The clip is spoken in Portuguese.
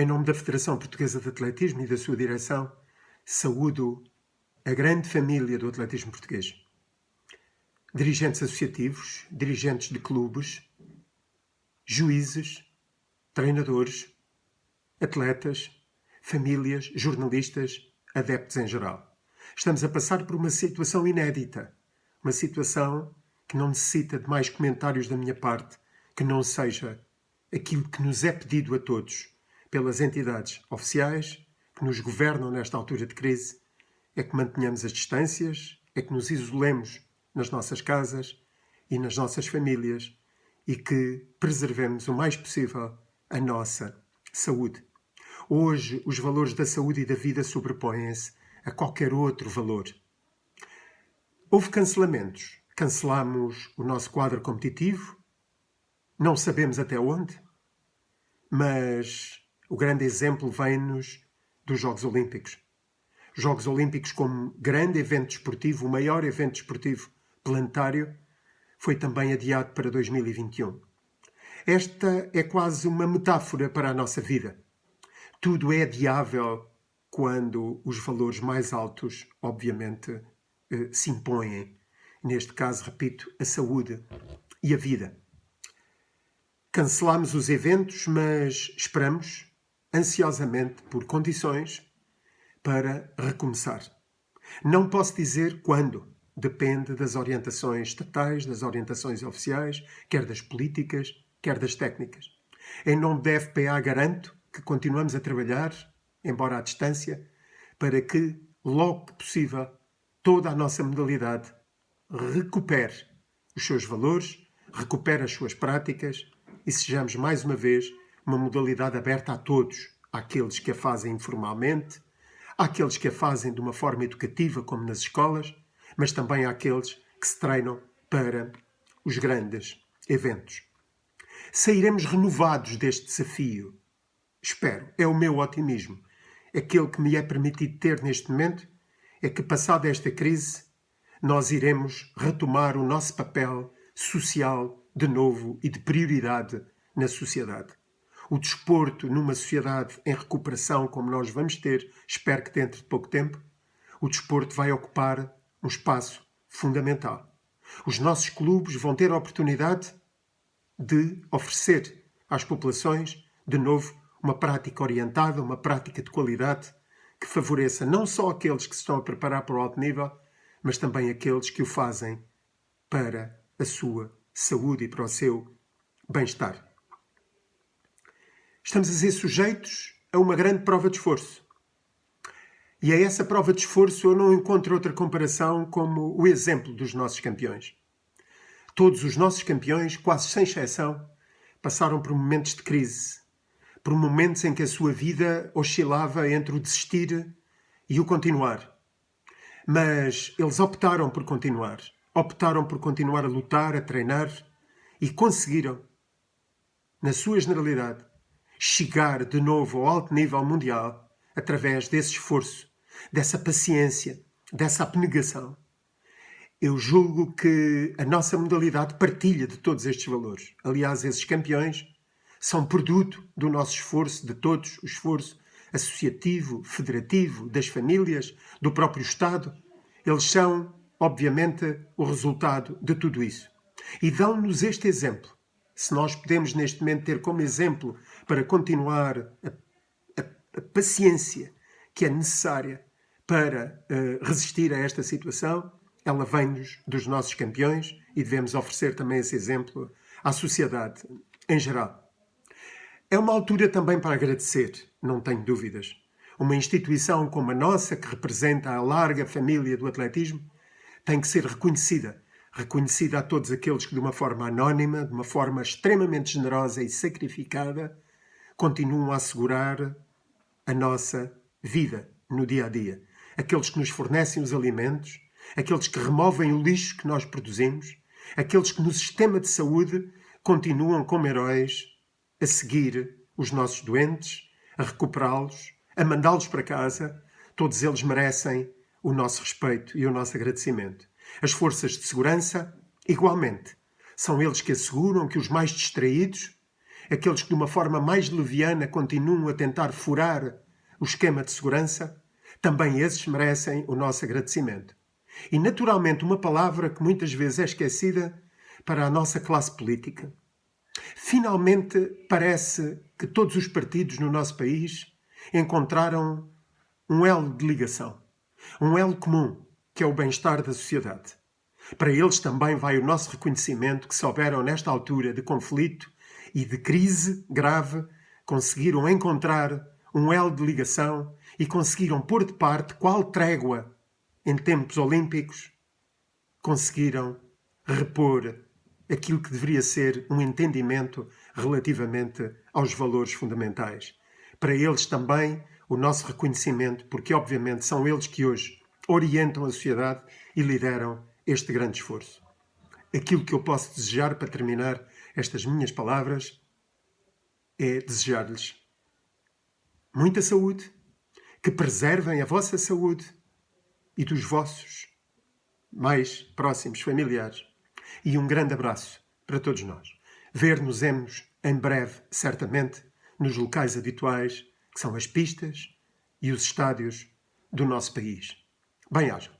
Em nome da Federação Portuguesa de Atletismo e da sua direção, saúdo a grande família do atletismo português. Dirigentes associativos, dirigentes de clubes, juízes, treinadores, atletas, famílias, jornalistas, adeptos em geral. Estamos a passar por uma situação inédita, uma situação que não necessita de mais comentários da minha parte, que não seja aquilo que nos é pedido a todos pelas entidades oficiais que nos governam nesta altura de crise, é que mantenhamos as distâncias, é que nos isolemos nas nossas casas e nas nossas famílias e que preservemos o mais possível a nossa saúde. Hoje, os valores da saúde e da vida sobrepõem-se a qualquer outro valor. Houve cancelamentos. Cancelamos o nosso quadro competitivo, não sabemos até onde, mas o grande exemplo vem-nos dos Jogos Olímpicos. Jogos Olímpicos como grande evento desportivo, o maior evento desportivo planetário, foi também adiado para 2021. Esta é quase uma metáfora para a nossa vida. Tudo é adiável quando os valores mais altos, obviamente, eh, se impõem. Neste caso, repito, a saúde e a vida. Cancelamos os eventos, mas esperamos ansiosamente por condições para recomeçar. Não posso dizer quando, depende das orientações estatais, das orientações oficiais, quer das políticas, quer das técnicas. Em nome da FPA garanto que continuamos a trabalhar, embora à distância, para que, logo que possível, toda a nossa modalidade recupere os seus valores, recupere as suas práticas e sejamos mais uma vez uma modalidade aberta a todos, àqueles que a fazem informalmente, àqueles que a fazem de uma forma educativa, como nas escolas, mas também àqueles que se treinam para os grandes eventos. Sairemos renovados deste desafio. Espero, é o meu otimismo. Aquele que me é permitido ter neste momento é que, passada esta crise, nós iremos retomar o nosso papel social de novo e de prioridade na sociedade o desporto numa sociedade em recuperação como nós vamos ter, espero que dentro de pouco tempo, o desporto vai ocupar um espaço fundamental. Os nossos clubes vão ter a oportunidade de oferecer às populações, de novo, uma prática orientada, uma prática de qualidade que favoreça não só aqueles que se estão a preparar para o alto nível, mas também aqueles que o fazem para a sua saúde e para o seu bem-estar. Estamos a ser sujeitos a uma grande prova de esforço. E a essa prova de esforço eu não encontro outra comparação como o exemplo dos nossos campeões. Todos os nossos campeões, quase sem exceção, passaram por momentos de crise, por momentos em que a sua vida oscilava entre o desistir e o continuar. Mas eles optaram por continuar. Optaram por continuar a lutar, a treinar e conseguiram, na sua generalidade, chegar de novo ao alto nível mundial através desse esforço, dessa paciência, dessa abnegação. Eu julgo que a nossa modalidade partilha de todos estes valores. Aliás, esses campeões são produto do nosso esforço, de todos, o esforço associativo, federativo, das famílias, do próprio Estado. Eles são, obviamente, o resultado de tudo isso. E dão-nos este exemplo se nós podemos neste momento ter como exemplo para continuar a, a, a paciência que é necessária para uh, resistir a esta situação, ela vem-nos dos nossos campeões e devemos oferecer também esse exemplo à sociedade em geral. É uma altura também para agradecer, não tenho dúvidas. Uma instituição como a nossa, que representa a larga família do atletismo, tem que ser reconhecida reconhecida a todos aqueles que, de uma forma anónima, de uma forma extremamente generosa e sacrificada, continuam a assegurar a nossa vida no dia a dia. Aqueles que nos fornecem os alimentos, aqueles que removem o lixo que nós produzimos, aqueles que no sistema de saúde continuam como heróis a seguir os nossos doentes, a recuperá-los, a mandá-los para casa, todos eles merecem o nosso respeito e o nosso agradecimento. As forças de segurança, igualmente, são eles que asseguram que os mais distraídos, aqueles que de uma forma mais leviana continuam a tentar furar o esquema de segurança, também esses merecem o nosso agradecimento. E, naturalmente, uma palavra que muitas vezes é esquecida para a nossa classe política. Finalmente, parece que todos os partidos no nosso país encontraram um elo de ligação, um elo comum, que é o bem-estar da sociedade. Para eles também vai o nosso reconhecimento que souberam, nesta altura de conflito e de crise grave, conseguiram encontrar um elo de ligação e conseguiram pôr de parte qual trégua em tempos olímpicos conseguiram repor aquilo que deveria ser um entendimento relativamente aos valores fundamentais. Para eles também o nosso reconhecimento, porque obviamente são eles que hoje orientam a sociedade e lideram este grande esforço. Aquilo que eu posso desejar para terminar estas minhas palavras é desejar-lhes muita saúde, que preservem a vossa saúde e dos vossos mais próximos familiares. E um grande abraço para todos nós. Ver-nos-emos em breve, certamente, nos locais habituais, que são as pistas e os estádios do nosso país. Bem-aja.